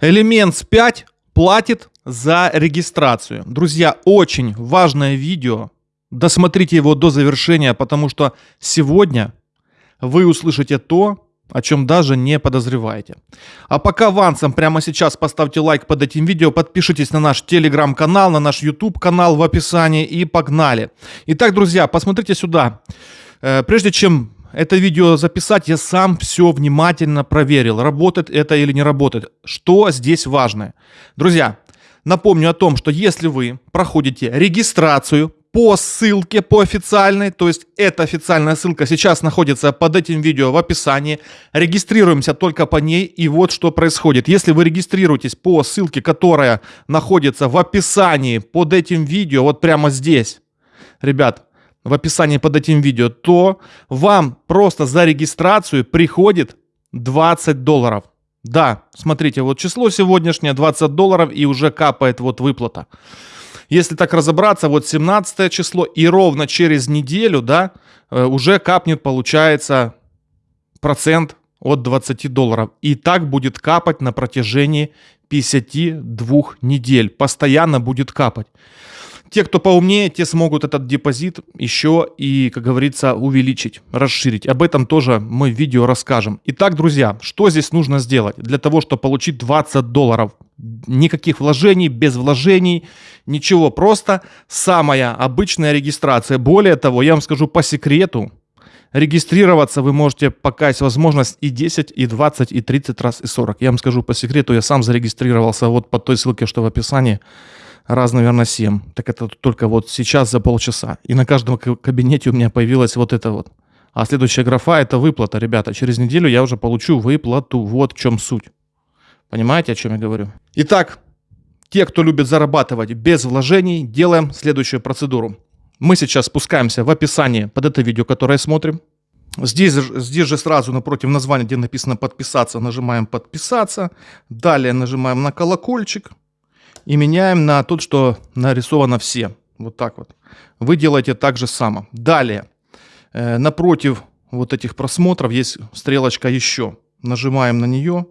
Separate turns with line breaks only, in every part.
Elements 5 платит за регистрацию. Друзья, очень важное видео. Досмотрите его до завершения, потому что сегодня вы услышите то, о чем даже не подозреваете. А пока авансом прямо сейчас поставьте лайк под этим видео, подпишитесь на наш телеграм-канал, на наш YouTube канал в описании и погнали. Итак, друзья, посмотрите сюда. Э, прежде чем это видео записать, я сам все внимательно проверил, работает это или не работает. Что здесь важно? Друзья, напомню о том, что если вы проходите регистрацию по ссылке, по официальной, то есть эта официальная ссылка сейчас находится под этим видео в описании, регистрируемся только по ней, и вот что происходит. Если вы регистрируетесь по ссылке, которая находится в описании под этим видео, вот прямо здесь, ребят, в описании под этим видео, то вам просто за регистрацию приходит 20 долларов. Да, смотрите, вот число сегодняшнее 20 долларов и уже капает вот выплата. Если так разобраться, вот 17 число и ровно через неделю, да, э, уже капнет, получается, процент от 20 долларов. И так будет капать на протяжении 52 недель. Постоянно будет капать. Те, кто поумнее, те смогут этот депозит еще и, как говорится, увеличить, расширить. Об этом тоже мы в видео расскажем. Итак, друзья, что здесь нужно сделать для того, чтобы получить 20 долларов? Никаких вложений, без вложений, ничего. Просто самая обычная регистрация. Более того, я вам скажу по секрету, Регистрироваться вы можете, пока есть возможность, и 10, и 20, и 30 раз, и 40. Я вам скажу по секрету, я сам зарегистрировался вот по той ссылке, что в описании раз, наверное, 7. Так это только вот сейчас за полчаса. И на каждом кабинете у меня появилась вот это вот. А следующая графа это выплата, ребята. Через неделю я уже получу выплату. Вот в чем суть. Понимаете, о чем я говорю? Итак, те, кто любит зарабатывать без вложений, делаем следующую процедуру. Мы сейчас спускаемся в описание под это видео, которое смотрим. Здесь, здесь же сразу напротив названия, где написано подписаться, нажимаем подписаться. Далее нажимаем на колокольчик и меняем на тот, что нарисовано все. Вот так вот. Вы делаете так же само. Далее, э, напротив вот этих просмотров есть стрелочка «Еще». Нажимаем на нее.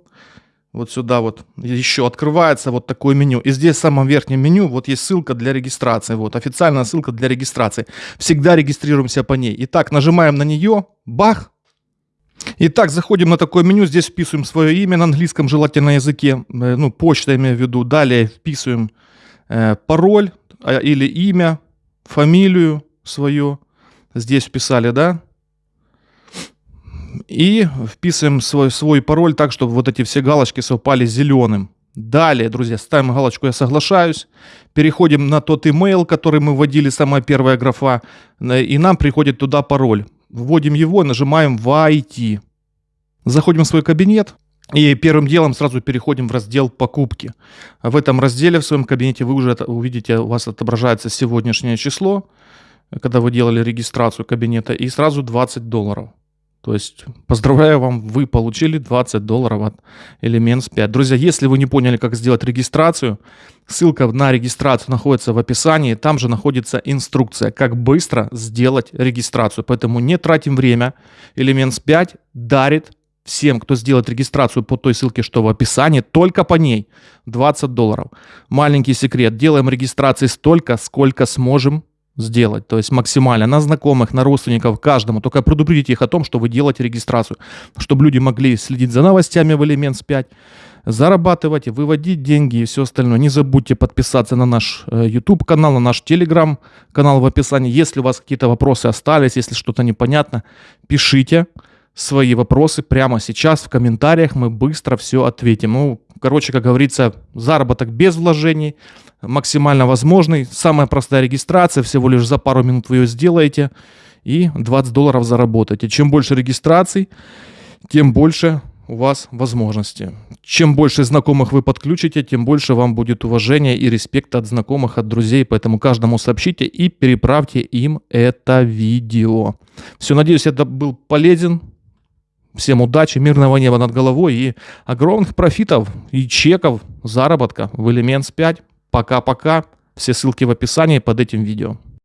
Вот сюда вот еще открывается вот такое меню. И здесь в самом верхнем меню вот есть ссылка для регистрации. Вот официальная ссылка для регистрации. Всегда регистрируемся по ней. Итак, нажимаем на нее. Бах! Итак, заходим на такое меню, здесь вписываем свое имя на английском, желательно языке, э, ну, почта имею в виду. Далее вписываем э, пароль э, или имя, фамилию свою. Здесь вписали, да? И вписываем свой, свой пароль так, чтобы вот эти все галочки совпали зеленым. Далее, друзья, ставим галочку «Я соглашаюсь». Переходим на тот email, который мы вводили, самая первая графа, и нам приходит туда пароль. Вводим его, нажимаем «Войти». Заходим в свой кабинет. И первым делом сразу переходим в раздел «Покупки». В этом разделе в своем кабинете вы уже увидите, у вас отображается сегодняшнее число, когда вы делали регистрацию кабинета, и сразу 20 долларов. То есть, поздравляю вам, вы получили 20 долларов от Elements 5. Друзья, если вы не поняли, как сделать регистрацию, ссылка на регистрацию находится в описании. Там же находится инструкция, как быстро сделать регистрацию. Поэтому не тратим время. Elements 5 дарит всем, кто сделает регистрацию по той ссылке, что в описании, только по ней 20 долларов. Маленький секрет. Делаем регистрации столько, сколько сможем сделать, то есть максимально на знакомых, на родственников, каждому. Только предупредите их о том, что вы делаете регистрацию, чтобы люди могли следить за новостями в Elements 5, зарабатывать, выводить деньги и все остальное. Не забудьте подписаться на наш э, YouTube канал, на наш Telegram канал в описании. Если у вас какие-то вопросы остались, если что-то непонятно, пишите свои вопросы прямо сейчас в комментариях, мы быстро все ответим. Ну, короче, как говорится, заработок без вложений, максимально возможный, самая простая регистрация, всего лишь за пару минут вы ее сделаете и 20 долларов заработаете. Чем больше регистраций, тем больше у вас возможности. Чем больше знакомых вы подключите, тем больше вам будет уважения и респекта от знакомых, от друзей. Поэтому каждому сообщите и переправьте им это видео. Все, надеюсь, это был полезен Всем удачи, мирного неба над головой и огромных профитов и чеков заработка в Elements 5. Пока-пока. Все ссылки в описании под этим видео.